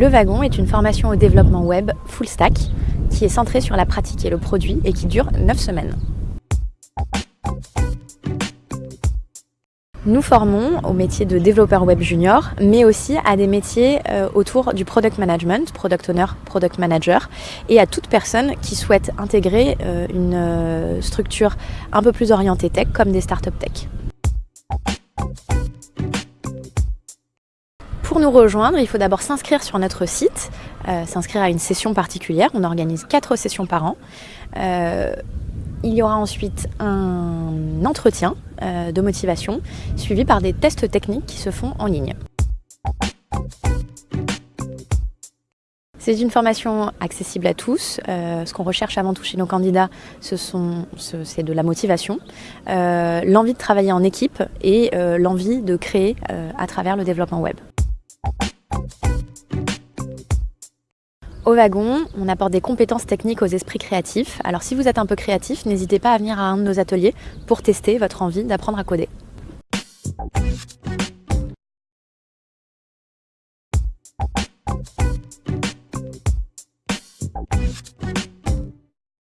Le Wagon est une formation au développement web full stack qui est centrée sur la pratique et le produit et qui dure 9 semaines. Nous formons au métier de développeur web junior, mais aussi à des métiers euh, autour du product management, product owner, product manager, et à toute personne qui souhaite intégrer euh, une euh, structure un peu plus orientée tech, comme des startups tech. Pour nous rejoindre, il faut d'abord s'inscrire sur notre site, s'inscrire à une session particulière. On organise quatre sessions par an. Il y aura ensuite un entretien de motivation suivi par des tests techniques qui se font en ligne. C'est une formation accessible à tous. ce qu'on recherche avant tout chez nos candidats, c'est de la motivation, l'envie de travailler en équipe et l'envie de créer à travers le développement web. Au wagon, on apporte des compétences techniques aux esprits créatifs. Alors si vous êtes un peu créatif, n'hésitez pas à venir à un de nos ateliers pour tester votre envie d'apprendre à coder.